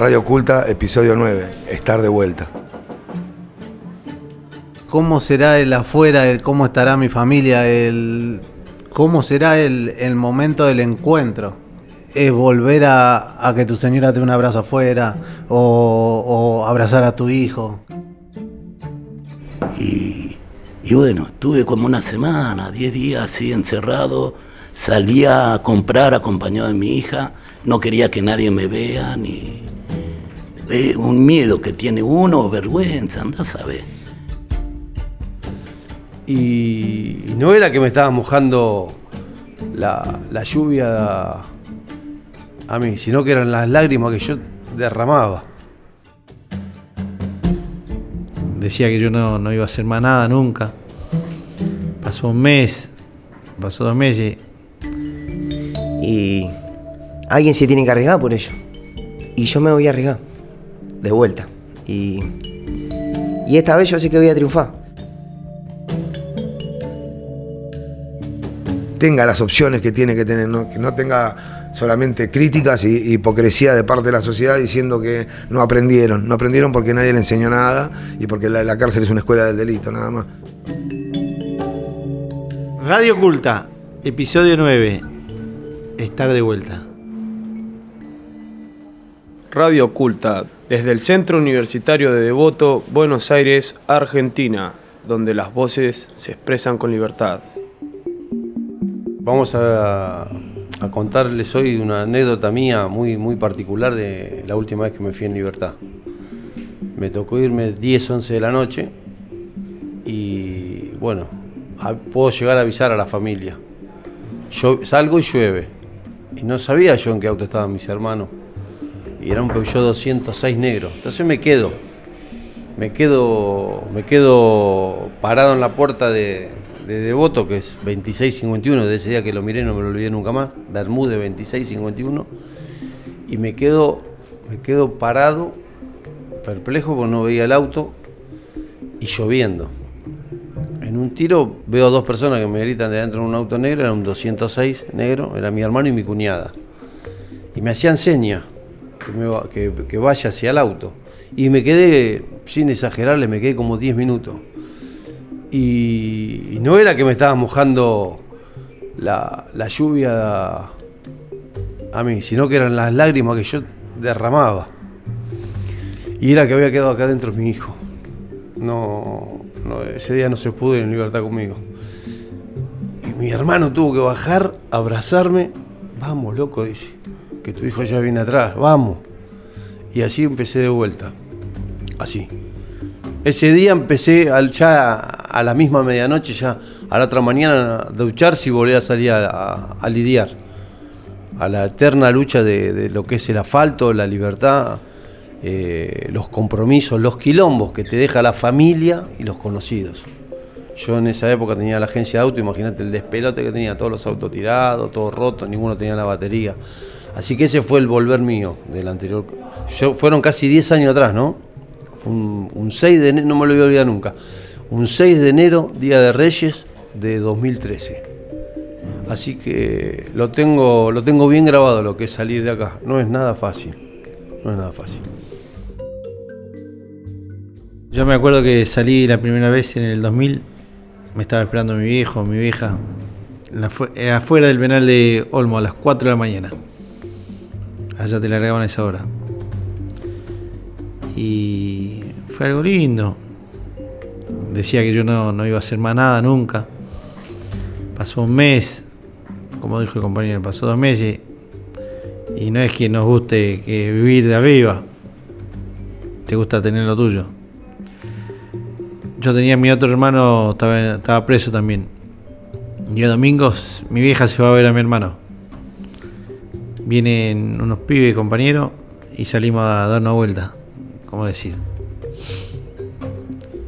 Radio Oculta, episodio 9, estar de vuelta. ¿Cómo será el afuera? El, ¿Cómo estará mi familia? El, ¿Cómo será el, el momento del encuentro? ¿Es volver a, a que tu señora te dé un abrazo afuera? O, o abrazar a tu hijo? Y, y bueno, estuve como una semana, 10 días así encerrado. Salía a comprar acompañado de mi hija. No quería que nadie me vea, ni un miedo que tiene uno, vergüenza, anda a saber. Y, y no era que me estaba mojando la, la lluvia a mí, sino que eran las lágrimas que yo derramaba. Decía que yo no, no iba a hacer más nada nunca. Pasó un mes, pasó dos meses. Y alguien se tiene que arriesgar por ello. Y yo me voy a arriesgar. De vuelta. Y, y esta vez yo sé que voy a triunfar. Tenga las opciones que tiene que tener, no- que no tenga solamente críticas y hipocresía de parte de la sociedad diciendo que no aprendieron. No aprendieron porque nadie le enseñó nada y porque la, la cárcel es una escuela del delito, nada más. Radio Oculta, episodio 9. Estar de vuelta. Radio Oculta, desde el Centro Universitario de Devoto, Buenos Aires, Argentina, donde las voces se expresan con libertad. Vamos a, contarles hoy una anécdota mía muy, muy particular de la última vez que me fui en libertad. Me tocó irme 10, 11 de la noche y bueno, puedo llegar a avisar a la familia. Yo salgo y llueve. Y no sabía yo en qué auto estaban mis hermanos. Y era un Peugeot 206 negro. Entonces me quedo. Me quedo, me quedo parado en la puerta de, de Devoto, que es 2651, de ese día que lo miré no me lo olvidé nunca más, Bermúdez 2651, y me quedo, me quedo parado, perplejo porque no veía el auto y lloviendo. En un tiro veo dos personas que me gritan de adentro de un auto negro, era un 206 negro, era mi hermano y mi cuñada. Y me hacían señas que, me vaya hacia el auto. Y me quedé, sin exagerarle, me quedé como 10 minutos. Y, no era que me estaba mojando la, la lluvia a mí, sino que eran las lágrimas que yo derramaba. Y era que había quedado acá adentro mi hijo. No, no, ese día no se pudo ir en libertad conmigo. Y mi hermano tuvo que bajar, abrazarme. Vamos, loco, dice. Que tu hijo ya viene atrás, vamos. Y así empecé de vuelta. Así. Ese día empecé al- ya a la misma medianoche, ya a la otra mañana, a ducharse y volver a salir a, lidiar. A la eterna lucha de, de lo que es el asfalto, la libertad, eh, los compromisos, los quilombos que te deja la familia y los conocidos. Yo en esa época tenía la agencia de auto, imagínate el despelote que tenía, todos los autos tirados, todos rotos, ninguno tenía la batería. Así que ese fue el volver mío del anterior. Yo- fueron casi 10 años atrás, ¿no? Fue un, un 6 de enero, no me lo voy a olvidar nunca. Un 6 de enero, Día de Reyes de 2013. Así que lo tengo, lo tengo bien grabado lo que es salir de acá. No es nada fácil. No es nada fácil. Yo me acuerdo que salí la primera vez en el 2000. Me estaba esperando mi viejo, mi vieja. afuera del penal de Olmo a las 4 de la mañana. Allá te largaban a esa hora. Y fue algo lindo. Decía que yo no, no iba a hacer más nada nunca. Pasó un mes, como dijo el compañero, pasó dos meses. Y no es que nos guste que vivir de arriba. Te gusta tener lo tuyo. Yo tenía mi otro hermano, estaba, estaba preso también. Y el domingo mi vieja se va a ver a mi hermano. Vienen unos pibes compañeros y salimos a dar una vuelta, como decir.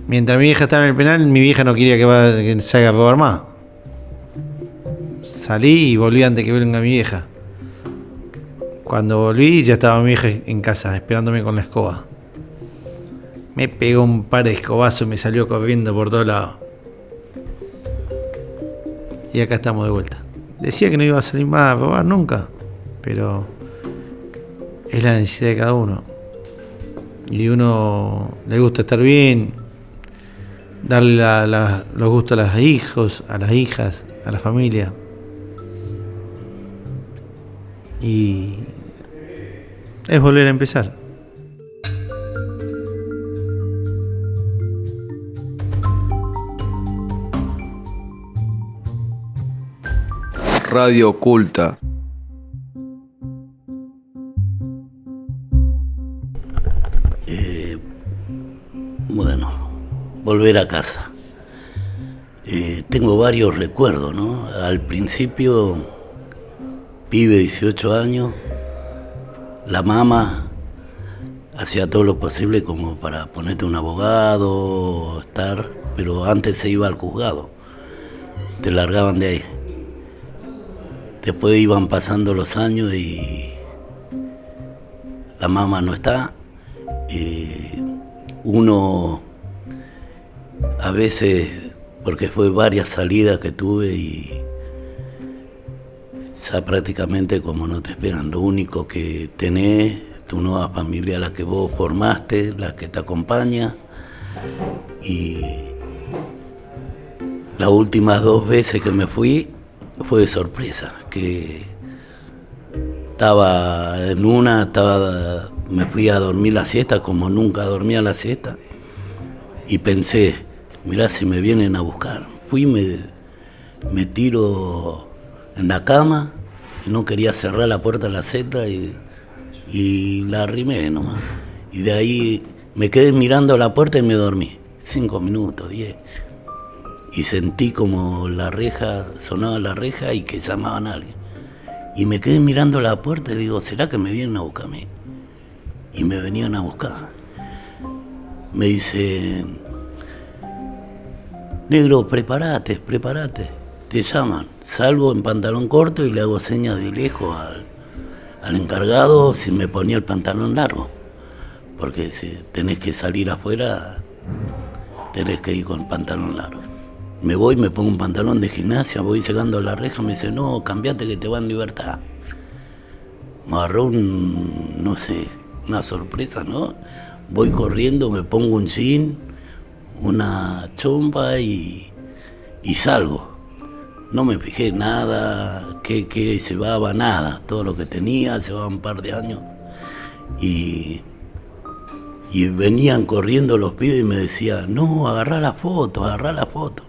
Mientras mi vieja estaba en el penal, mi vieja no quería que, va- salga a robar más. Salí y volví antes que venga mi vieja. Cuando volví ya estaba mi vieja en casa, esperándome con la escoba. Me pegó un par de escobazos y me salió corriendo por todos lados. Y acá estamos de vuelta. Decía que no iba a salir más a robar nunca, pero es la necesidad de cada uno. y uno le gusta estar bien, darle la- la- los gustos a los hijos, a las hijas, a la familia. Y es volver a empezar. Radio Oculta. Volver a casa. Eh, tengo varios recuerdos, ¿no? Al principio, pibe 18 años, la mamá hacía todo lo posible como para ponerte un abogado, estar, pero antes se iba al juzgado, te largaban de ahí. Después iban pasando los años y la mamá no está, eh, uno a veces, porque fue varias salidas que tuve y ya prácticamente como no te esperan, lo único que tenés, tu nueva familia, la que vos formaste, la que te acompaña. Y las últimas dos veces que me fui fue de sorpresa, que estaba en una, estaba, me fui a dormir la siesta como nunca dormía la siesta. Y pensé, mirá si me vienen a buscar. Fui, me, me tiro en la cama, y no quería cerrar la puerta de la seta y, y la arrimé nomás. Y de ahí me quedé mirando la puerta y me dormí. Cinco minutos, diez. Y sentí como la reja, sonaba la reja y que llamaban a alguien. Y me quedé mirando la puerta y digo, ¿será que me vienen a buscar a mí? Y me venían a buscar. Me dicen, negro, prepárate, prepárate. Te llaman. Salgo en pantalón corto y le hago señas de lejos al, al encargado si me ponía el pantalón largo. Porque si tenés que salir afuera, tenés que ir con pantalón largo. Me voy, me pongo un pantalón de gimnasia, voy llegando a la reja, me dice, no, cambiate que te va en libertad. Me agarró un, no sé, una sorpresa, ¿no? Voy corriendo, me pongo un jean, una chompa y, y salgo. No me fijé nada, que, que llevaba nada, todo lo que tenía, llevaba un par de años. Y, y venían corriendo los pibes y me decían, no, agarrá la foto, agarrá la foto.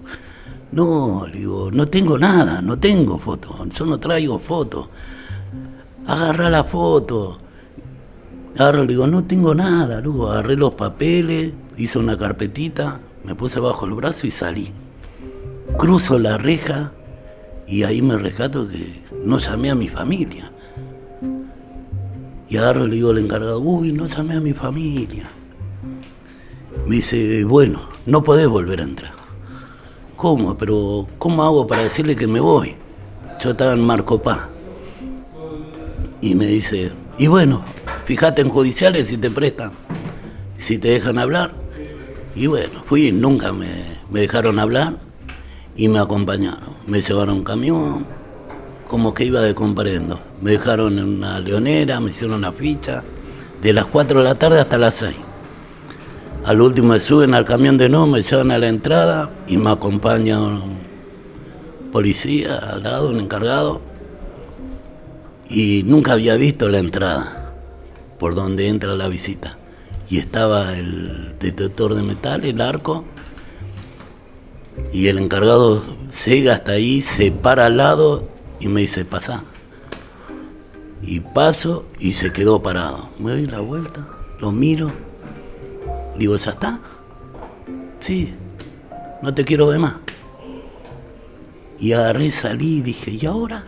No, digo, no tengo nada, no tengo foto, yo no traigo foto. Agarrá la foto. Agarro, le digo, no tengo nada, luego agarré los papeles, hice una carpetita, me puse bajo el brazo y salí. Cruzo la reja y ahí me rescato que no llamé a mi familia. Y agarro y le digo al encargado, uy, no llamé a mi familia. Me dice, bueno, no podés volver a entrar. ¿Cómo? Pero ¿cómo hago para decirle que me voy? Yo estaba en Marcopá. Y me dice, y bueno, fíjate en judiciales si te prestan, si te dejan hablar. Y bueno, fui, nunca me, me dejaron hablar y me acompañaron. Me llevaron un camión, como que iba de comparendo. Me dejaron en una leonera, me hicieron la ficha, de las 4 de la tarde hasta las 6. Al último me suben al camión de no, me llevan a la entrada y me acompaña un policía al lado, un encargado. Y nunca había visto la entrada por donde entra la visita. Y estaba el detector de metal, el arco, y el encargado llega hasta ahí, se para al lado y me dice, pasa. Y paso y se quedó parado. Me doy la vuelta, lo miro, digo, ¿ya está? Sí, no te quiero ver más. Y agarré, salí y dije, ¿y ahora?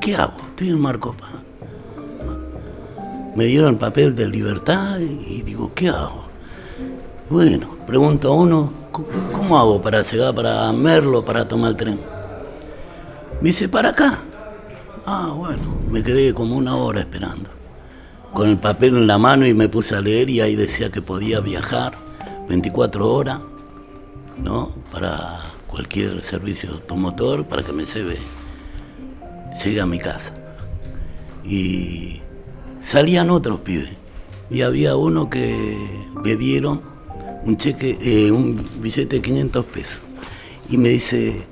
¿Qué hago? Estoy en Marcopa. Me dieron el papel de libertad y digo, ¿qué hago? Bueno, pregunto a uno, ¿cómo- ¿cómo hago para llegar para Merlo, para tomar el tren? Me dice, para acá. Ah, bueno, me quedé como una hora esperando. Con el papel en la mano y me puse a leer y ahí decía que podía viajar 24 horas, ¿no? Para cualquier servicio automotor, para que me lleve, llegue a mi casa. Y salían otros pibes. y había uno que le dieron un cheque, eh, un billete de 500 pesos. Y me dice,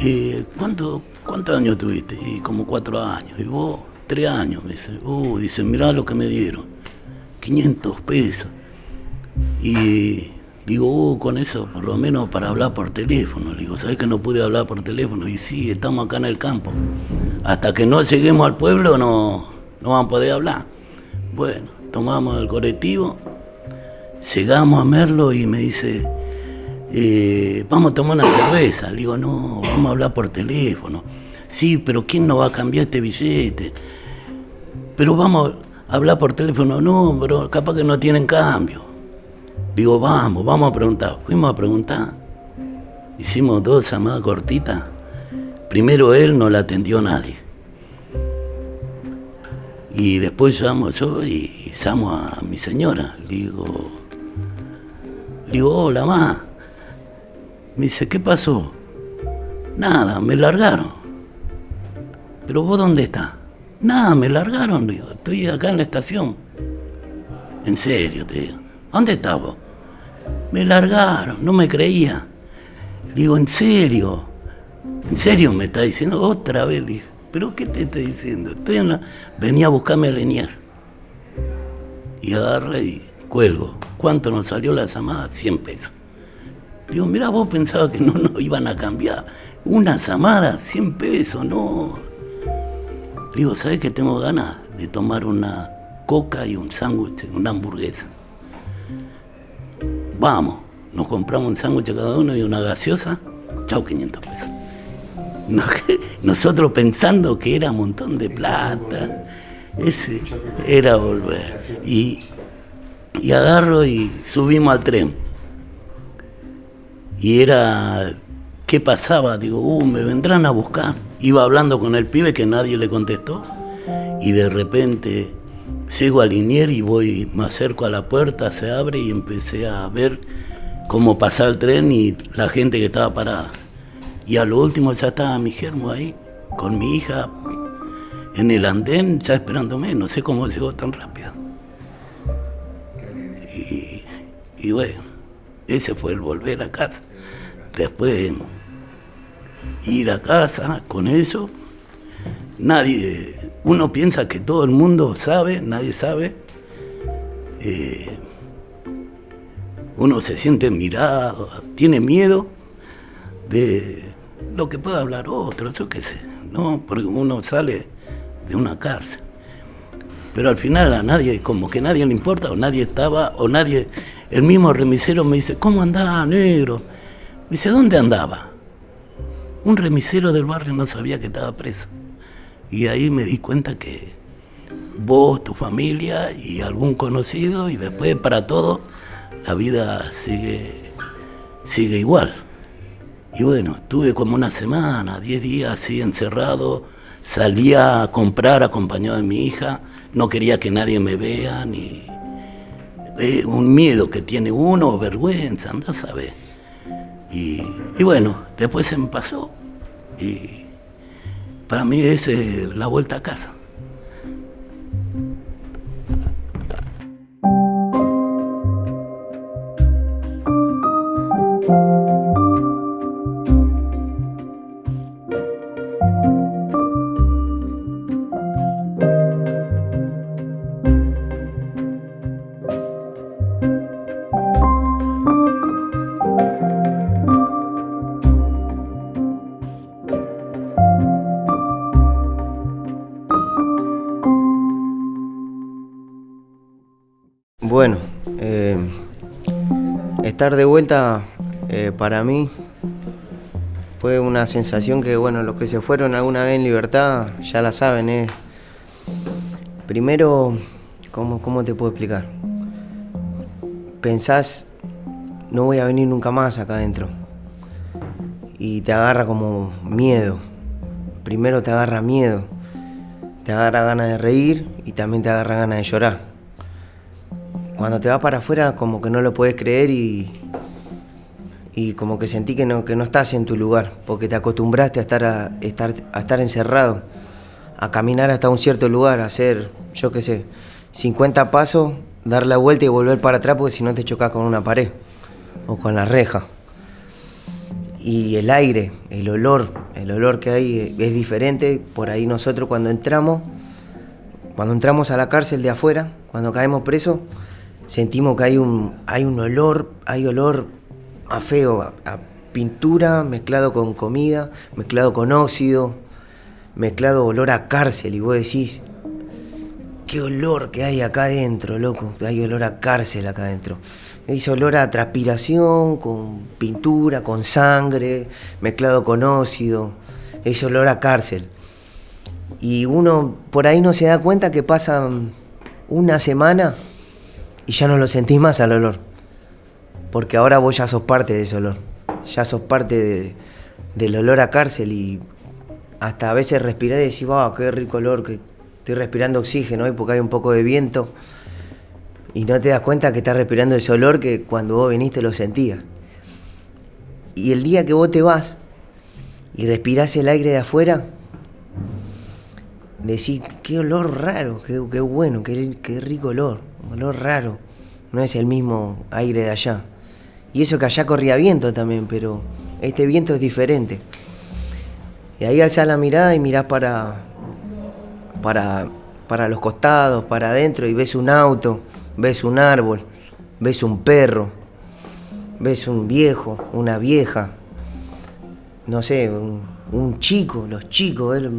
eh, ¿cuánto, ¿cuántos años tuviste? Y como cuatro años. Y vos, tres años. Me dice, uh, dice, mirá lo que me dieron. 500 pesos. Y digo, uh, con eso, por lo menos para hablar por teléfono. Le digo, ¿sabes que no pude hablar por teléfono? Y sí, estamos acá en el campo. Hasta que no lleguemos al pueblo no, no van a poder hablar. Bueno, tomamos el colectivo, llegamos a Merlo y me dice, eh, vamos a tomar una cerveza. Le digo, no, vamos a hablar por teléfono. Sí, pero ¿quién nos va a cambiar este billete? Pero vamos a hablar por teléfono, no, pero capaz que no tienen cambio. Digo, vamos, vamos a preguntar. Fuimos a preguntar. Hicimos dos llamadas cortitas. Primero él no la atendió nadie. Y después llamo yo y llamo a mi señora. Le digo, le digo, hola, ma. Me dice, ¿qué pasó? Nada, me largaron. ¿Pero vos dónde estás? Nada, me largaron, digo, estoy acá en la estación. En serio, te digo. ¿Dónde estás vos? Me largaron, no me creía. Digo, ¿en serio? ¿En serio me está diciendo otra vez? Digo, ¿pero qué te estoy diciendo? Estoy en la... Venía a buscarme a Lenier. Y agarré y cuelgo. ¿Cuánto nos salió la llamada? 100 pesos. Digo, mira, vos pensabas que no nos iban a cambiar. Una llamada, 100 pesos, no. Digo, ¿sabes que tengo ganas de tomar una coca y un sándwich, una hamburguesa? Vamos, nos compramos un sándwich cada uno y una gaseosa, chao 500 pesos. Nosotros pensando que era un montón de plata, ese era volver. Y, y agarro y subimos al tren. Y era, ¿qué pasaba? Digo, uh, me vendrán a buscar. Iba hablando con el pibe que nadie le contestó. Y de repente llego a Linier y voy, me acerco a la puerta, se abre y empecé a ver cómo pasaba el tren y la gente que estaba parada. Y a lo último ya estaba mi germo ahí, con mi hija en el andén, ya esperándome. No sé cómo llegó tan rápido. Y, bueno, ese fue el volver a casa. Después ir a casa con eso. Nadie, uno piensa que todo el mundo sabe, nadie sabe. Eh, uno se siente mirado, tiene miedo de lo que pueda hablar otro, yo qué sé, ¿no? Porque uno sale de una cárcel. Pero al final a nadie, como que nadie le importa, o nadie estaba, o nadie. El mismo remisero me dice, ¿cómo andaba, negro? Me dice, ¿dónde andaba? Un remisero del barrio no sabía que estaba preso. Y ahí me di cuenta que vos, tu familia y algún conocido, y después para todo, la vida sigue, sigue igual. Y bueno, estuve como una semana, diez días así encerrado, salía a comprar acompañado de mi hija, no quería que nadie me vea, ni un miedo que tiene uno, vergüenza, anda a saber. Y, y bueno, después se me pasó y para mí es la vuelta a casa. Estar de vuelta eh, para mí fue una sensación que, bueno, los que se fueron alguna vez en libertad ya la saben. eh. Primero, ¿cómo, ¿cómo te puedo explicar? Pensás, no voy a venir nunca más acá adentro. Y te agarra como miedo. Primero te agarra miedo. Te agarra ganas de reír y también te agarra ganas de llorar cuando te vas para afuera como que no lo puedes creer y, y como que sentí que no, que no estás en tu lugar, porque te acostumbraste a estar, a, estar, a estar encerrado, a caminar hasta un cierto lugar, a hacer, yo qué sé, 50 pasos, dar la vuelta y volver para atrás porque si no te chocas con una pared o con la reja. Y el aire, el olor, el olor que hay es diferente. Por ahí nosotros cuando entramos, cuando entramos a la cárcel de afuera, cuando caemos presos, sentimos que hay un, hay un olor, hay olor a feo, a, pintura mezclado con comida, mezclado con óxido, mezclado olor a cárcel. Y vos decís, qué olor que hay acá adentro, loco. Hay olor a cárcel acá adentro. Ese olor a transpiración, con pintura, con sangre, mezclado con óxido. Ese olor a cárcel. Y uno por ahí no se da cuenta que pasa una semana y ya no lo sentís más al olor. Porque ahora vos ya sos parte de ese olor. Ya sos parte de- del olor a cárcel y hasta a veces respirás y decís, wow, qué rico olor, que estoy respirando oxígeno hoy porque hay un poco de viento. Y no te das cuenta que estás respirando ese olor que cuando vos viniste lo sentías. Y el día que vos te vas y respirás el aire de afuera, decís, qué olor raro, qué, qué bueno, qué, qué rico olor, olor raro. No es el mismo aire de allá. Y eso que allá corría viento también, pero este viento es diferente. Y ahí alzás la mirada y mirás para, para, para los costados, para adentro y ves un auto, ves un árbol, ves un perro, ves un viejo, una vieja, no sé, un, chico, los chicos. ver-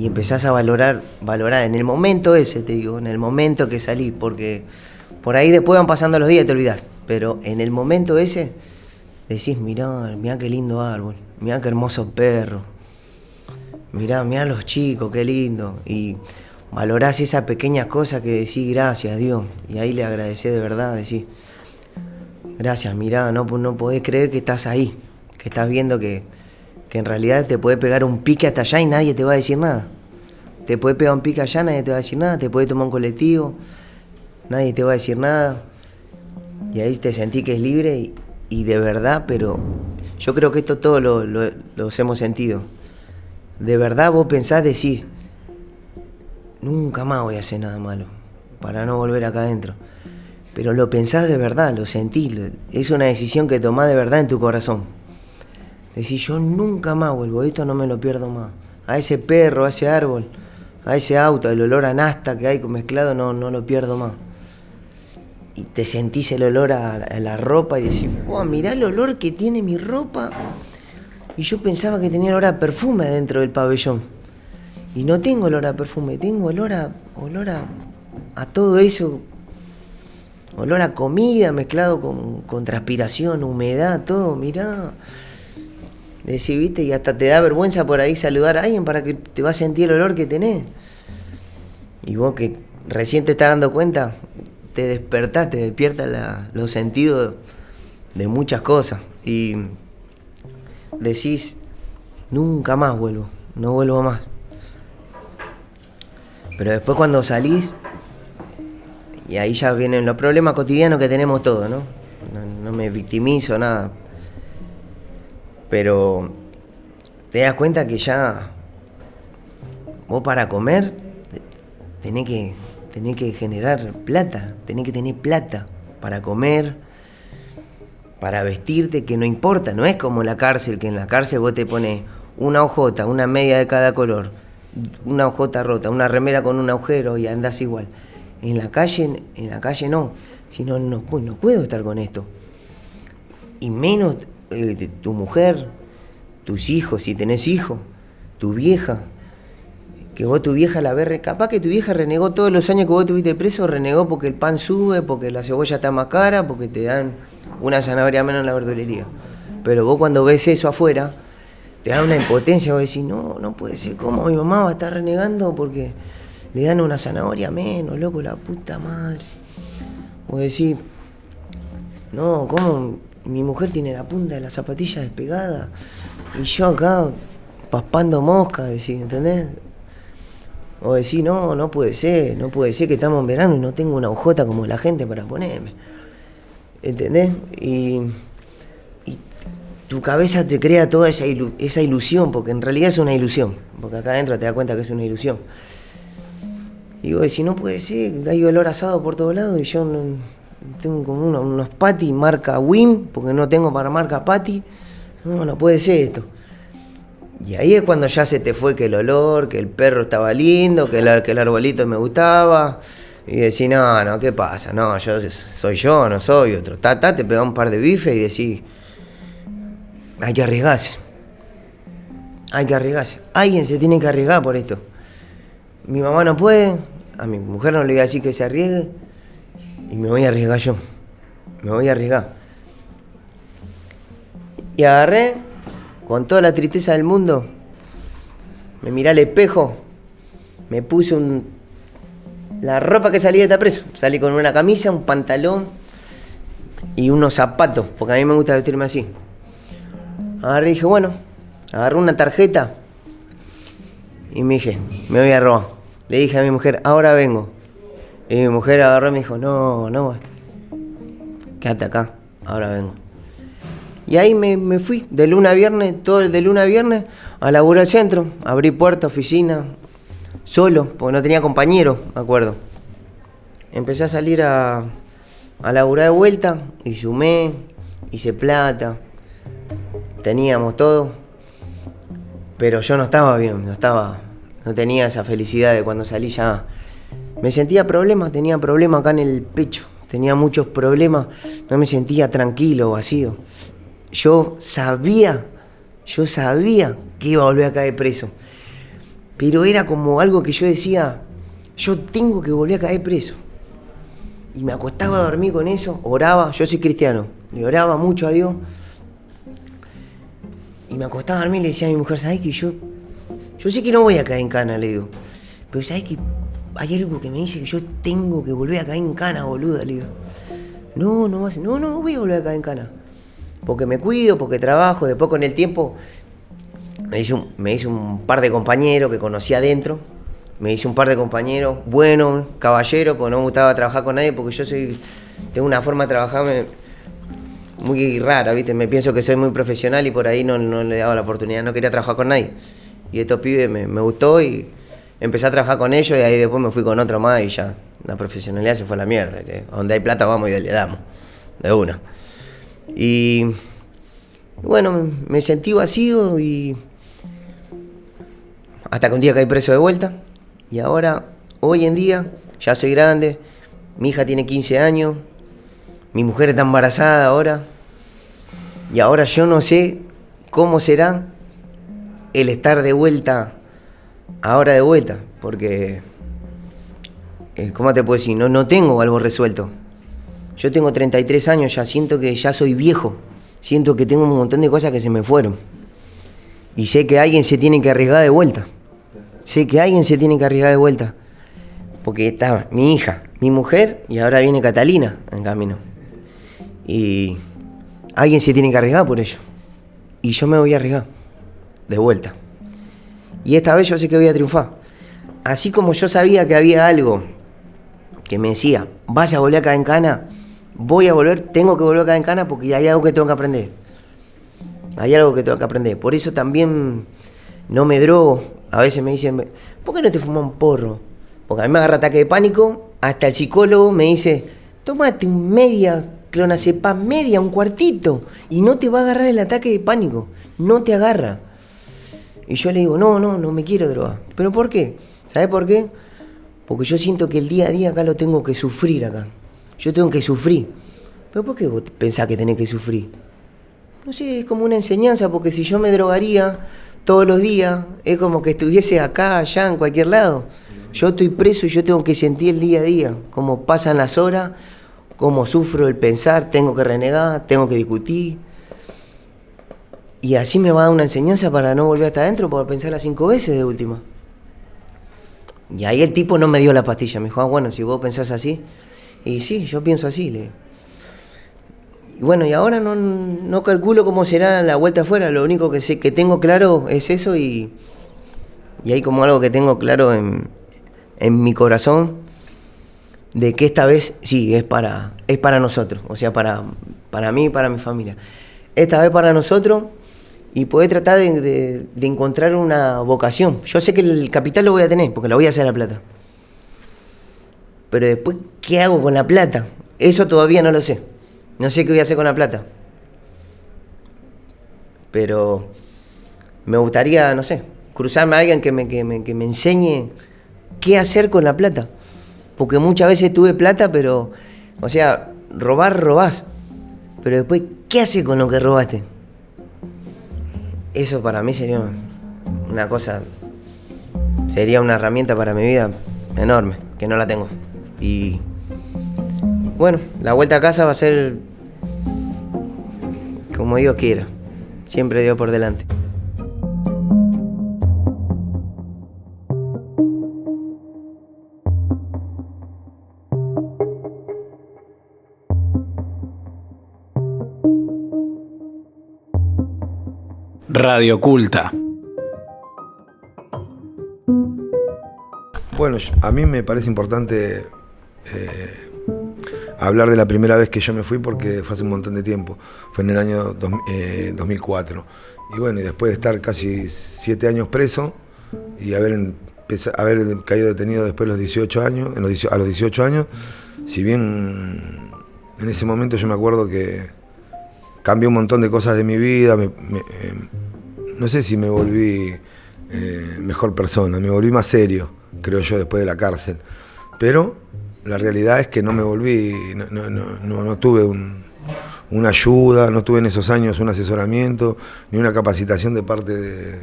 y empezás a valorar, valorar en el momento ese, te digo, en el momento que salís, porque por ahí después van pasando los días y te olvidás, pero en el momento ese decís, mirá, mirá qué lindo árbol, mirá qué hermoso perro, mirá, mirá los chicos, qué lindo, y valorás esas pequeñas cosas que decís gracias Dios, y ahí le agradecés de verdad, decís, gracias, mirá, no, no podés creer que estás ahí, que estás viendo que, que en realidad te puede pegar un pique hasta allá y nadie te va a decir nada. Te puede pegar un pique allá, nadie te va a decir nada, te puede tomar un colectivo, nadie te va a decir nada. Y ahí te sentí que es libre y, de verdad, pero yo creo que esto todo lo, lo- los hemos sentido. De verdad vos pensás decir, nunca más voy a hacer nada malo, para no volver acá adentro. Pero lo pensás de verdad, lo sentís, es una decisión que tomás de verdad en tu corazón. Decís, yo nunca más vuelvo, esto no me lo pierdo más. A ese perro, a ese árbol, a ese auto, el olor a nasta que hay mezclado, no, no lo pierdo más. Y te sentís el olor a, la ropa y decís, wow, mirá el olor que tiene mi ropa. Y yo pensaba que tenía olor a perfume dentro del pabellón. Y no tengo olor a perfume, tengo olor a, olor a, a todo eso. Olor a comida mezclado con, con transpiración, humedad, todo, mirá. Decís, viste, y hasta te da vergüenza por ahí saludar a alguien para que te va a sentir el olor que tenés. Y vos que recién te estás dando cuenta, te despertás, te despierta la- los sentidos de muchas cosas. Y decís, nunca más vuelvo, no vuelvo más. Pero después cuando salís, y ahí ya vienen los problemas cotidianos que tenemos todos, ¿no? No, no me victimizo, nada. Pero te das cuenta que ya vos para comer te- tenés que, tenés que generar plata, tenés que tener plata para comer, para vestirte, que no importa, no es como la cárcel, que en la cárcel vos te pones una hojota, una media de cada color, una hojota rota, una remera con un agujero y andás igual. En la calle, en la calle no, si no, no, pu- no puedo estar con esto y menos tu mujer, tus hijos, si tenés hijos, tu vieja, que vos tu vieja la ves, capaz que tu vieja renegó todos los años que vos estuviste preso, renegó porque el pan sube, porque la cebolla está más cara, porque te dan una zanahoria menos en la verdulería. Pero vos cuando ves eso afuera, te da una impotencia, vos decís, no, no puede ser, ¿cómo mi mamá va a estar renegando porque le dan una zanahoria menos, loco, la puta madre? Vos decís, no, ¿cómo? Mi mujer tiene la punta de la zapatilla despegada y yo acá paspando mosca, decís, ¿entendés? O decís, no, no puede ser, no puede ser que estamos en verano y no tengo una hojota como la gente para ponerme. ¿Entendés? Y, tu cabeza te crea toda esa, ilu- esa ilusión, porque en realidad es una ilusión, porque acá adentro te das cuenta que es una ilusión. Y digo, si no puede ser, hay olor asado por todos lados y yo no- tengo como uno- unos patty marca Wim, porque no tengo para marca patty. No, no puede ser esto. Y ahí es cuando ya se te fue que el olor, que el perro estaba lindo, que el, que el arbolito me gustaba. Y decís, no, no, ¿qué pasa? No, yo soy yo, no soy otro. Ta, ta, te pegás un par de bifes y decís, hay que arriesgarse. Hay que arriesgarse. Alguien se tiene que arriesgar por esto. Mi mamá no puede, a mi mujer no le voy a decir que se arriesgue y me voy a arriesgar yo. Me voy a arriesgar. Y agarré, con toda la tristeza del mundo, me miré al espejo, me puse un, la ropa que salía de preso. Salí con una camisa, un pantalón y unos zapatos, porque a mí me gusta vestirme así. Agarré y dije, bueno, agarré una tarjeta y me dije, me voy a robar. Le dije a mi mujer, ahora vengo. Y mi mujer agarró y me dijo, no, no, quédate acá, ahora vengo. Y ahí me, fui, de luna a viernes, todo el de luna a viernes, a laburar al centro. Abrí puerta, oficina, solo, porque no tenía compañero, me acuerdo. Empecé a salir a, a laburar de vuelta y sumé, hice plata, teníamos todo. Pero yo no estaba bien, no estaba, no tenía esa felicidad de cuando salí ya. Me sentía problemas, tenía problemas acá en el pecho, tenía muchos problemas, no me sentía tranquilo, vacío. Yo sabía, yo sabía que iba a volver a caer preso. Pero era como algo que yo decía, yo tengo que volver a caer preso. Y me acostaba a dormir con eso, oraba, yo soy cristiano, le oraba mucho a Dios. Y me acostaba a dormir y le decía a mi mujer, ¿sabes que yo, yo sé que no voy a caer en cana, le digo. Pero ¿sabes que hay algo que me dice que yo tengo que volver a caer en cana, boluda? Le digo. No, no no, no voy a volver a caer en cana. Porque me cuido, porque trabajo, después con el tiempo me hice un, me hice un par de compañeros que conocí adentro. Me hice un par de compañeros buenos, caballeros, porque no me gustaba trabajar con nadie, porque yo soy, tengo una forma de trabajar me- muy rara, ¿viste? Me pienso que soy muy profesional y por ahí no, no le daba la oportunidad, no quería trabajar con nadie. Y estos pibes me, me gustó y empecé a trabajar con ellos y ahí después me fui con otro más y ya la profesionalidad se fue a la mierda. ¿viste? Donde hay plata vamos y le damos, de una. Y bueno, me sentí vacío y hasta que un día caí preso de vuelta. Y ahora, hoy en día, ya soy grande, mi hija tiene 15 años, mi mujer está embarazada ahora. Y ahora yo no sé cómo será el estar de vuelta, ahora de vuelta, porque, eh, ¿cómo te puedo decir? No, no tengo algo resuelto. Yo tengo 33 años, ya siento que ya soy viejo, siento que tengo un montón de cosas que se me fueron. Y sé que alguien se tiene que arriesgar de vuelta. Sé que alguien se tiene que arriesgar de vuelta. Porque está mi hija, mi mujer y ahora viene Catalina en camino. Y alguien se tiene que arriesgar por ello. Y yo me voy a arriesgar de vuelta. Y esta vez yo sé que voy a triunfar. Así como yo sabía que había algo que me decía, vas a volver acá en cana, voy a volver, tengo que volver acá en cana porque hay algo que tengo que aprender. Hay algo que tengo que aprender. Por eso también no me drogo. A veces me dicen, ¿por qué no te fumas un porro? Porque a mí me agarra ataque de pánico. Hasta el psicólogo me dice, tómate un media clonazepam, media, un cuartito. Y no te va a agarrar el ataque de pánico. No te agarra. Y yo le digo, no, no, no me quiero drogar. ¿Pero por qué? ¿Sabes por qué? Porque yo siento que el día a día acá lo tengo que sufrir acá. Yo tengo que sufrir. ¿Pero por qué vos pensás que tenés que sufrir? No sé, es como una enseñanza, porque si yo me drogaría todos los días, es como que estuviese acá, allá, en cualquier lado. Yo estoy preso y yo tengo que sentir el día a día, cómo pasan las horas, cómo sufro el pensar, tengo que renegar, tengo que discutir. Y así me va a dar una enseñanza para no volver hasta adentro, para pensar las cinco veces de última. Y ahí el tipo no me dio la pastilla, me dijo, ah, bueno, si vos pensás así. Y sí, yo pienso así, le y bueno, y ahora no, no calculo cómo será la vuelta afuera, lo único que sé que tengo claro es eso y, y hay como algo que tengo claro en, en mi corazón de que esta vez sí es para, es para nosotros, o sea, para, para mí y para mi familia. Esta vez para nosotros y poder tratar de, de- encontrar una vocación. Yo sé que el capital lo voy a tener, porque lo voy a hacer a la plata. Pero después, ¿qué hago con la plata? Eso todavía no lo sé. No sé qué voy a hacer con la plata. Pero me gustaría, no sé, cruzarme a alguien que me, que me, que me enseñe qué hacer con la plata. Porque muchas veces tuve plata, pero, o sea, robar, robás. Pero después, ¿qué haces con lo que robaste? Eso para mí sería una cosa, sería una herramienta para mi vida enorme, que no la tengo. Y bueno, la vuelta a casa va a ser como Dios quiera. Siempre Dios por delante. Radio Culta. Bueno, a mí me parece importante eh, hablar de la primera vez que yo me fui porque fue hace un montón de tiempo. Fue en el año dos- eh, 2004. Y bueno, y después de estar casi siete años preso y haber, caído detenido después de los 18 años, en los 18 a los 18 años, si bien en ese momento yo me acuerdo que cambió un montón de cosas de mi vida, me- eh, no sé si me volví eh, mejor persona, me volví más serio, creo yo, después de la cárcel. Pero la realidad es que no me volví, no, no- no- no- tuve un- una ayuda, no tuve en esos años un asesoramiento, ni una capacitación de parte de-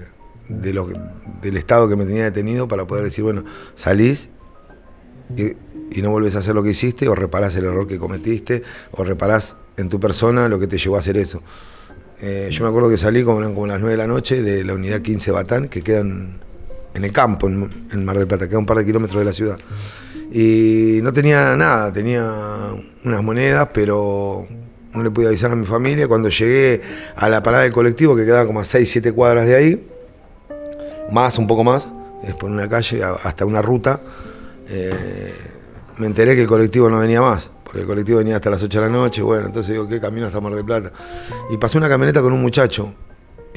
del Estado que me tenía detenido para poder decir, bueno, salís y, y no vuelves a hacer lo que hiciste, o reparás el error que cometiste, o reparás en tu persona lo que te llevó a hacer eso. Eh, yo me acuerdo que salí como, las 9 de la noche de la unidad 15 Batán, que queda en, el campo, en, en Mar del Plata, queda un par de kilómetros de la ciudad. Y no tenía nada, tenía unas monedas, pero no le pude avisar a mi familia. Cuando llegué a la parada del colectivo, que quedaba como a 6, 7 cuadras de ahí, más, un poco más, es por una calle hasta una ruta, eh, me enteré que el colectivo no venía más, el colectivo venía hasta las 8 de la noche, bueno, entonces digo, ¿qué camino hasta Mar del Plata? Y pasó una camioneta con un muchacho,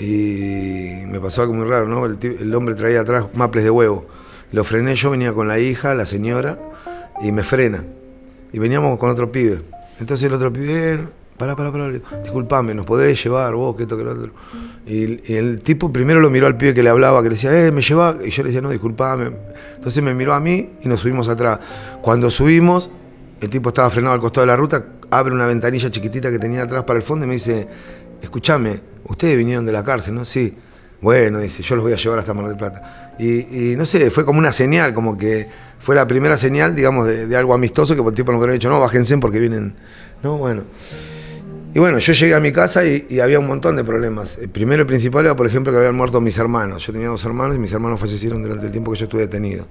y me pasó algo muy raro, ¿no? El, hombre traía atrás maples de huevo. Lo frené yo, venía con la hija, la señora, y me frena. Y veníamos con otro pibe. Entonces el otro pibe, pará, pará, pará, disculpame, ¿nos podés llevar vos, que esto, que lo otro? Y, y el tipo primero lo miró al pibe que le hablaba, que le decía, eh, me lleva, y yo le decía, no, disculpame. Entonces me miró a mí y nos subimos atrás. Cuando subimos, el tipo estaba frenado al costado de la ruta, abre una ventanilla chiquitita que tenía atrás para el fondo y me dice, escúchame, ustedes vinieron de la cárcel, ¿no? Sí. Bueno, dice, yo los voy a llevar hasta Mar del Plata. Y, no sé, fue como una señal, como que fue la primera señal, digamos, de, algo amistoso que el tipo nos hubiera dicho, no, bájense porque vienen. No, bueno. Y bueno, yo llegué a mi casa y, y había un montón de problemas. El primero y principal era, por ejemplo, que habían muerto mis hermanos. Yo tenía dos hermanos y mis hermanos fallecieron durante el tiempo que yo estuve detenido.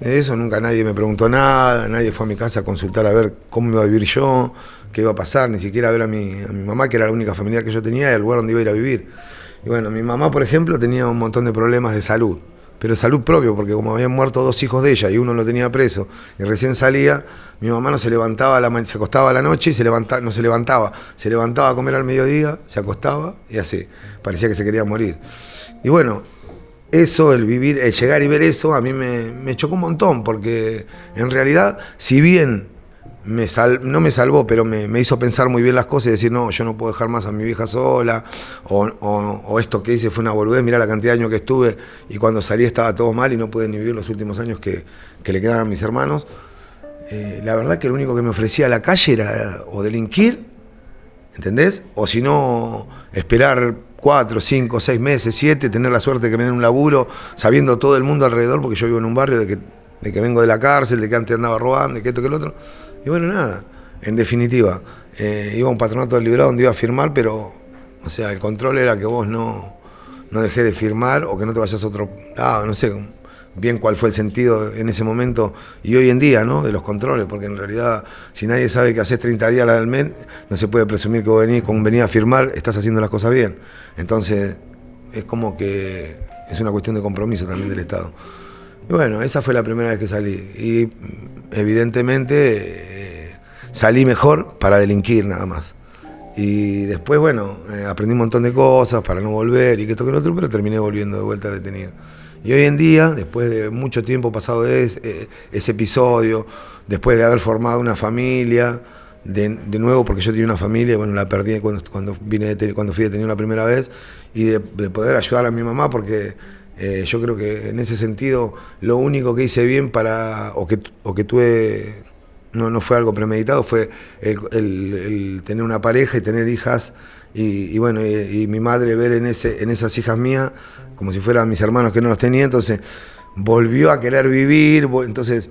Eso nunca nadie me preguntó nada, nadie fue a mi casa a consultar a ver cómo iba a vivir yo, qué iba a pasar, ni siquiera a ver a mi, a mi mamá, que era la única familiar que yo tenía, y al lugar donde iba a ir a vivir. Y bueno, mi mamá, por ejemplo, tenía un montón de problemas de salud, pero salud propio, porque como habían muerto dos hijos de ella y uno lo tenía preso y recién salía, mi mamá no se levantaba, a la se acostaba a la noche y se levantaba, no se levantaba, se levantaba a comer al mediodía, se acostaba y así, parecía que se quería morir. Y bueno, eso, el vivir, el llegar y ver eso, a mí me, me chocó un montón, porque en realidad, si bien me sal- no me salvó, pero me, me hizo pensar muy bien las cosas y decir, no, yo no puedo dejar más a mi vieja sola, o, o- o esto que hice fue una boludez, mirá la cantidad de años que estuve y cuando salí estaba todo mal y no pude ni vivir los últimos años que, que le quedaban a mis hermanos. Eh, la verdad que lo único que me ofrecía la calle era o delinquir, ¿entendés? O si no, esperar cuatro, cinco, seis meses, siete, tener la suerte de que me den un laburo, sabiendo todo el mundo alrededor, porque yo vivo en un barrio de que, de que vengo de la cárcel, de que antes andaba robando, de que esto, que el otro. Y bueno, nada, en definitiva, eh, iba a un patronato del librado donde iba a firmar, pero, o sea, el control era que vos no, no dejé de firmar o que no te vayas a otro lado, no sé bien cuál fue el sentido en ese momento y hoy en día, ¿no? De los controles, porque en realidad, si nadie sabe que haces 30 días al mes, no se puede presumir que venís, con venir a firmar, estás haciendo las cosas bien. Entonces, es como que es una cuestión de compromiso también del Estado. Y bueno, esa fue la primera vez que salí. Y evidentemente eh, salí mejor para delinquir nada más. Y después, bueno, eh, aprendí un montón de cosas para no volver y que esto que lo otro, pero terminé volviendo de vuelta detenido. Y hoy en día, después de mucho tiempo pasado de ese, eh, ese episodio, después de haber formado una familia, de, nuevo, porque yo tenía una familia, bueno, la perdí cuando, cuando, vine de, cuando fui detenido la primera vez, y de, de poder ayudar a mi mamá, porque eh, yo creo que en ese sentido lo único que hice bien para, o que, o que tuve, no, no fue algo premeditado, fue el tener una pareja y tener hijas y, bueno, y, y, mi madre ver en, ese, en esas hijas mías como si fueran mis hermanos que no los tenía, entonces volvió a querer vivir, entonces,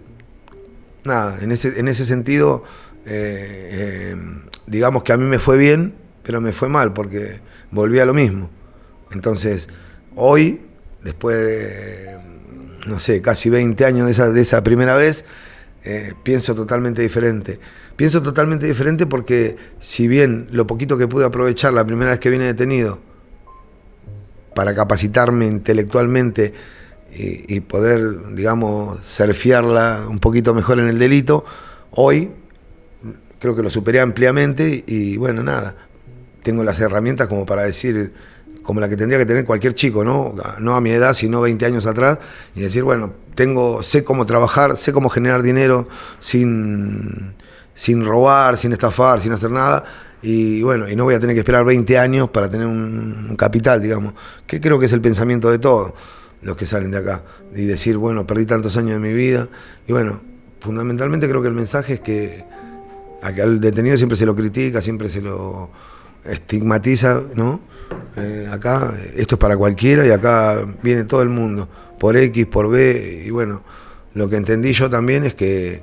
nada, en ese, en ese sentido, eh, eh, digamos que a mí me fue bien, pero me fue mal porque volví a lo mismo. Entonces, hoy, después de, no sé, casi 20 años de esa, de esa primera vez, eh, pienso totalmente diferente. Pienso totalmente diferente porque si bien lo poquito que pude aprovechar la primera vez que vine detenido para capacitarme intelectualmente y, y poder, digamos, surfearla un poquito mejor en el delito, hoy creo que lo superé ampliamente y bueno, nada, tengo las herramientas como para decir como la que tendría que tener cualquier chico, ¿no? No a mi edad, sino 20 años atrás, y decir, bueno, tengo, sé cómo trabajar, sé cómo generar dinero sin, sin robar, sin estafar, sin hacer nada, y bueno, y no voy a tener que esperar 20 años para tener un, capital, digamos, que creo que es el pensamiento de todos los que salen de acá, y decir, bueno, perdí tantos años de mi vida, y bueno, fundamentalmente creo que el mensaje es que al detenido siempre se lo critica, siempre se lo estigmatiza, ¿no? Eh, acá esto es para cualquiera y acá viene todo el mundo, por X, por B, y bueno, lo que entendí yo también es que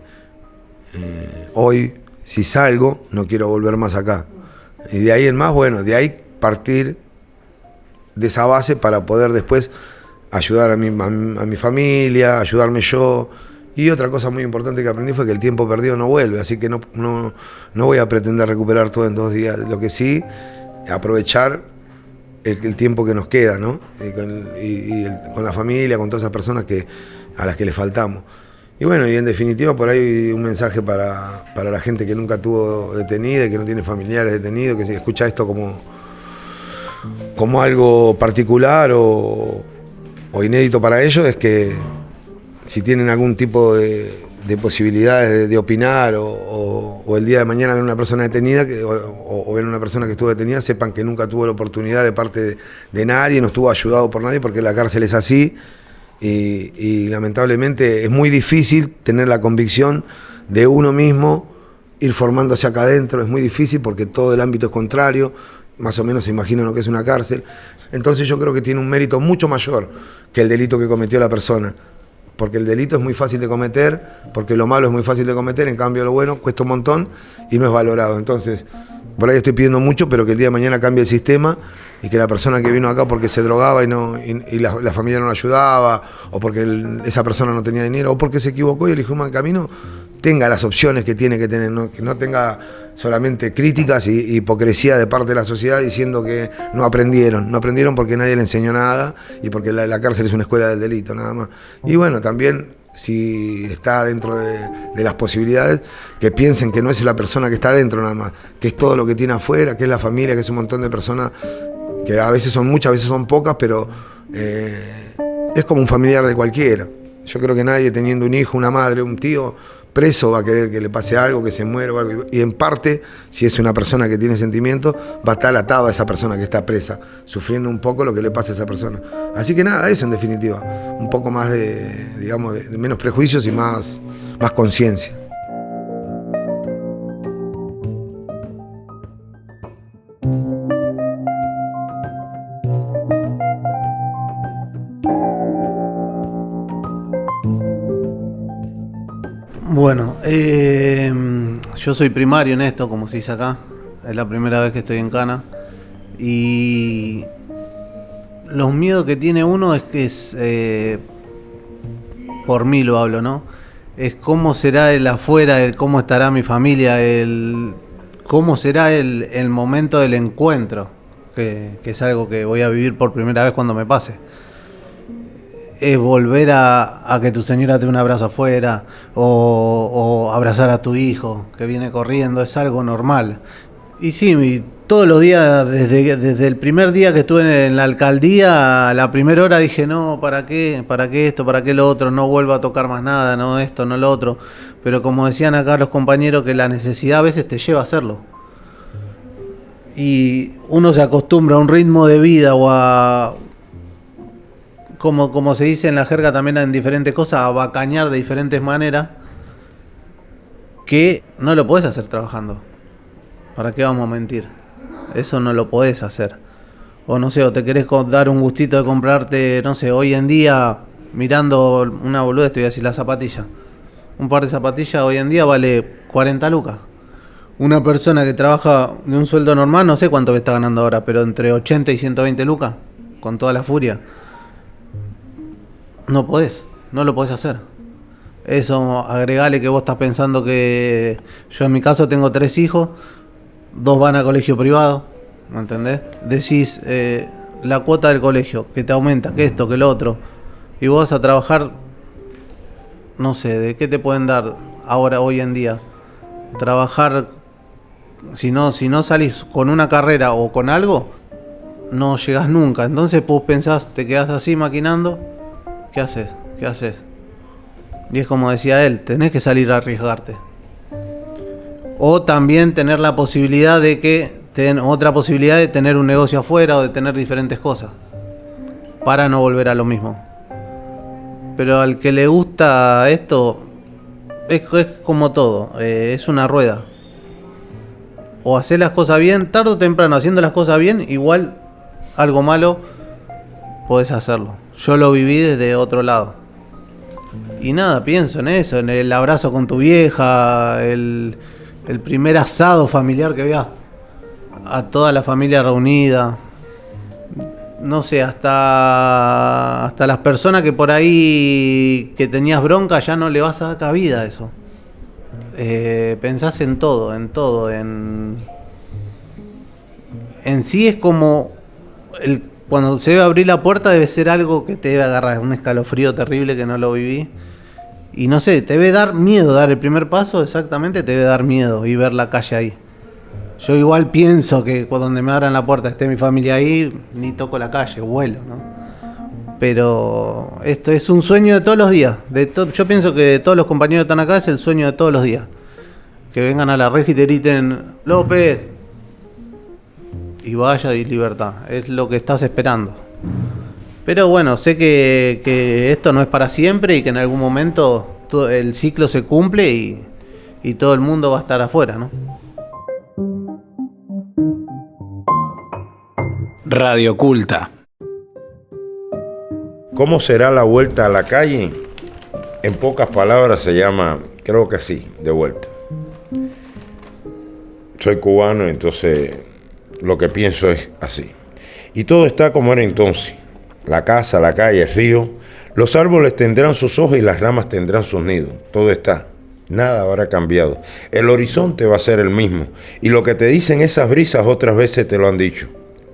eh, hoy, si salgo, no quiero volver más acá. Y de ahí en más, bueno, de ahí partir de esa base para poder después ayudar a mi, familia, ayudarme yo. Y otra cosa muy importante que aprendí fue que el tiempo perdido no vuelve, así que no, no, no voy a pretender recuperar todo en dos días. Lo que sí, aprovechar el, tiempo que nos queda, ¿no? Y, con, la familia, con todas esas personas que, a las que le faltamos. Y bueno, y en definitiva por ahí un mensaje para, para la gente que nunca tuvo detenida que no tiene familiares detenidos, que escucha esto como, como algo particular o, o inédito para ellos, es que si tienen algún tipo de, de posibilidades de, opinar o, el día de mañana ven una persona detenida que, o, o, ven una persona que estuvo detenida, sepan que nunca tuvo la oportunidad de parte de nadie, no estuvo ayudado por nadie, porque la cárcel es así y, y, lamentablemente es muy difícil tener la convicción de uno mismo, ir formándose acá adentro, es muy difícil porque todo el ámbito es contrario, más o menos se imagina lo que es una cárcel. Entonces yo creo que tiene un mérito mucho mayor que el delito que cometió la persona porque el delito es muy fácil de cometer, porque lo malo es muy fácil de cometer, en cambio lo bueno cuesta un montón y no es valorado. Entonces, por ahí estoy pidiendo mucho, pero que el día de mañana cambie el sistema y que la persona que vino acá porque se drogaba y, no, y, y la, familia no la ayudaba, o porque esa persona no tenía dinero, o porque se equivocó y eligió un mal camino, tenga las opciones que tiene que tener, ¿no? que no tenga solamente críticas y hipocresía de parte de la sociedad diciendo que no aprendieron, no aprendieron porque nadie le enseñó nada y porque la, cárcel es una escuela del delito, nada más. Y bueno, también si está dentro de, de, las posibilidades, que piensen que no es la persona que está dentro nada más, que es todo lo que tiene afuera, que es la familia, que es un montón de personas que a veces son muchas, a veces son pocas, pero eh, es como un familiar de cualquiera. Yo creo que nadie teniendo un hijo, una madre, un tío, preso va a querer que le pase algo, que se muera o algo. Y en parte, si es una persona que tiene sentimientos, va a estar atado a esa persona que está presa, sufriendo un poco lo que le pasa a esa persona. Así que nada, eso en definitiva. Un poco más de, digamos, de menos prejuicios y más, más conciencia. Bueno, eh, yo soy primario en esto, como se dice acá. Es la primera vez que estoy en Cana. Y los miedos que tiene uno es que es, eh, por mí lo hablo, ¿no? Es cómo será el afuera, el cómo estará mi familia, el cómo será el, el momento del encuentro, que, que es algo que voy a vivir por primera vez cuando me pase es volver a, a, que tu señora te un abrazo afuera o, o, abrazar a tu hijo que viene corriendo, es algo normal. Y sí, y todos los días, desde, desde el primer día que estuve en la alcaldía, a la primera hora dije, no, ¿para qué? ¿Para qué esto? ¿Para qué lo otro? No vuelvo a tocar más nada, no esto, no lo otro. Pero como decían acá los compañeros, que la necesidad a veces te lleva a hacerlo. Y uno se acostumbra a un ritmo de vida o a, como, como se dice en la jerga también en diferentes cosas, a bacañar de diferentes maneras, que no lo puedes hacer trabajando. ¿Para qué vamos a mentir? Eso no lo podés hacer. O no sé, o te querés dar un gustito de comprarte, no sé, hoy en día, mirando una boluda, estoy así, la zapatilla. Un par de zapatillas hoy en día vale 40 lucas. Una persona que trabaja de un sueldo normal, no sé cuánto está ganando ahora, pero entre 80 y 120 lucas, con toda la furia. No podés, no lo podés hacer. Eso, agregale que vos estás pensando que yo en mi caso tengo tres hijos, dos van a colegio privado, ¿me entendés? Decís eh, la cuota del colegio, que te aumenta, que esto, que lo otro, y vos a trabajar, no sé, ¿de qué te pueden dar ahora, hoy en día? Trabajar, si no, si no salís con una carrera o con algo, no llegas nunca. Entonces vos pensás, te quedás así maquinando, ¿qué haces? ¿Qué haces? Y es como decía él, tenés que salir a arriesgarte. O también tener la posibilidad de que, ten, otra posibilidad de tener un negocio afuera o de tener diferentes cosas. Para no volver a lo mismo. Pero al que le gusta esto, es, como todo, eh, es una rueda. O hacer las cosas bien, tarde o temprano, haciendo las cosas bien, igual algo malo podés hacerlo. Yo lo viví desde otro lado. Y nada, pienso en eso, en el abrazo con tu vieja, el, el primer asado familiar que veas a toda la familia reunida. No sé, hasta, hasta las personas que por ahí que tenías bronca ya no le vas a dar cabida a eso. Eh, pensás en todo, en todo, en... En sí es como... El, cuando se debe abrir la puerta debe ser algo que te debe agarrar, un escalofrío terrible que no lo viví. Y no sé, te debe dar miedo dar el primer paso, exactamente, te debe dar miedo y ver la calle ahí. Yo igual pienso que cuando me abran la puerta esté mi familia ahí, ni toco la calle, vuelo, ¿no? Pero esto es un sueño de todos los días. De to- yo pienso que de todos los compañeros que están acá es el sueño de todos los días. Que vengan a la red y te griten, López, y vaya y libertad. Es lo que estás esperando. Pero bueno, sé que, que esto no es para siempre y que en algún momento todo el ciclo se cumple y, y todo el mundo va a estar afuera, ¿no? Radio Culta. ¿Cómo será la vuelta a la calle? En pocas palabras se llama, creo que sí, de vuelta. Soy cubano, entonces lo que pienso es así. Y todo está como era entonces. La casa, la calle, el río. Los árboles tendrán sus hojas y las ramas tendrán sus nidos. Todo está. Nada habrá cambiado. El horizonte va a ser el mismo. Y lo que te dicen esas brisas otras veces te lo han dicho.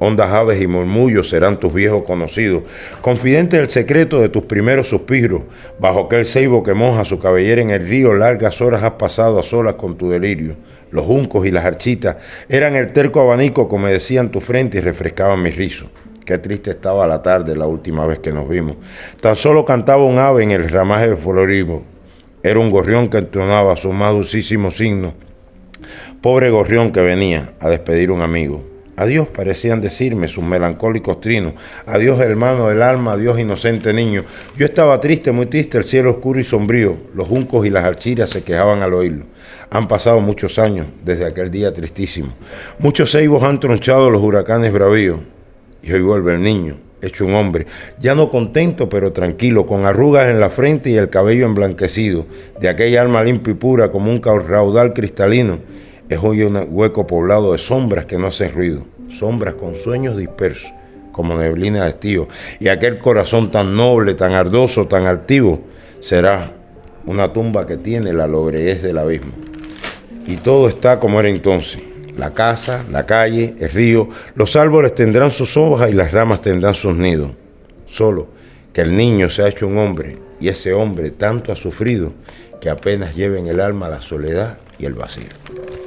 Hondas aves y murmullos serán tus viejos conocidos, confidente del secreto de tus primeros suspiros. Bajo aquel ceibo que moja su cabellera en el río, largas horas has pasado a solas con tu delirio. Los juncos y las architas eran el terco abanico que decían tu frente y refrescaban mis rizos. Qué triste estaba la tarde la última vez que nos vimos. Tan solo cantaba un ave en el ramaje de floribo. Era un gorrión que entonaba su más dulcísimo signo. Pobre gorrión que venía a despedir un amigo. Adiós parecían decirme sus melancólicos trinos. Adiós hermano del alma, adiós inocente niño. Yo estaba triste, muy triste, el cielo oscuro y sombrío. Los juncos y las archiras se quejaban al oírlo. Han pasado muchos años desde aquel día tristísimo. Muchos ceibos han tronchado los huracanes bravíos. Y hoy vuelve el niño, hecho un hombre, ya no contento pero tranquilo, con arrugas en la frente y el cabello emblanquecido, de aquella alma limpia y pura como un raudal cristalino. Es hoy un hueco poblado de sombras que no hacen ruido, sombras con sueños dispersos, como neblina de estío. Y aquel corazón tan noble, tan ardoso, tan altivo, será una tumba que tiene la lobreguez del abismo. Y todo está como era entonces. La casa, la calle, el río, los árboles tendrán sus hojas y las ramas tendrán sus nidos. Solo que el niño se ha hecho un hombre y ese hombre tanto ha sufrido que apenas lleva en el alma la soledad y el vacío.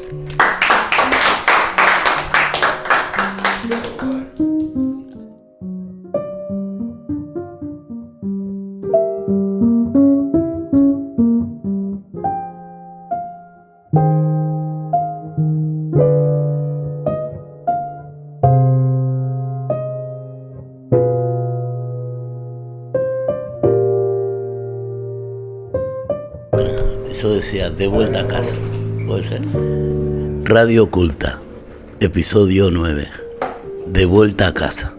De vuelta a casa. ¿Puede ser? Radio Oculta, episodio 9. De vuelta a casa.